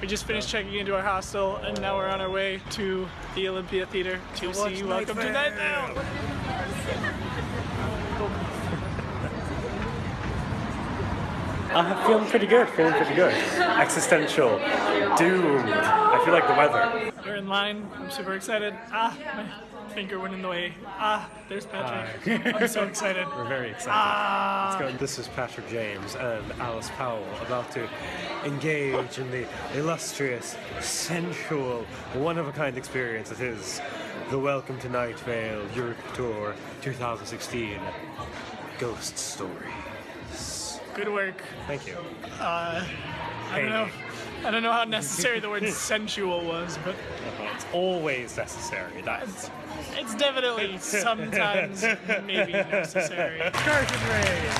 We just finished checking into our hostel and now we're on our way to the Olympia Theater to see Welcome to Night Vale. Uh, feeling pretty good, feeling pretty good. Existential, doomed. I feel like the weather. We're in line. I'm super excited. Ah, my finger went in the way. Ah, there's Patrick. I'm so excited. We're very excited. Ah. This is Patrick James and Alice Powell about to engage in the illustrious, sensual, one-of-a-kind experience that is the Welcome to Night Vale Europe Tour 2016 Ghost Stories. Good work. Thank you. Uh, I don't know. I don't know how necessary the word sensual was, but It's always necessary. That's it's definitely sometimes maybe necessary. Curtain raid.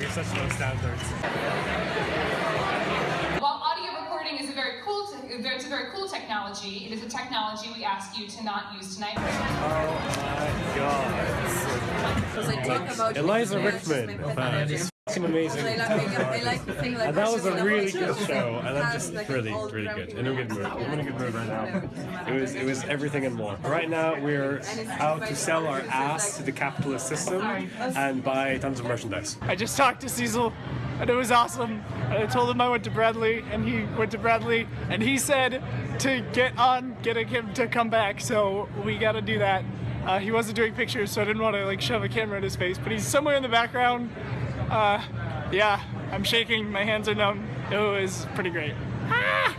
You're such low standards. While audio recording is a very cool, te- it's a very cool technology, it is a technology we ask you to not use tonight. Oh my god. Because I talk about Eliza your Rickman. experience, Uh, it's fucking amazing. Like, I like to think like And that was a really good show, and I'm just like, really, really good. grabbing In a good mood. I'm in a good mood right now. It was, it was everything and more. Right now, we're out to sell our ass to the capitalist system and buy tons of merchandise. I just talked to Cecil and it was awesome. And I told him I went to Bradley and he went to Bradley and he said to get on getting him to come back. So we gotta do that. Uh, he wasn't doing pictures, so I didn't want to like shove a camera in his face, but he's somewhere in the background. Uh, yeah, I'm shaking, my hands are numb. It was pretty great. Ah!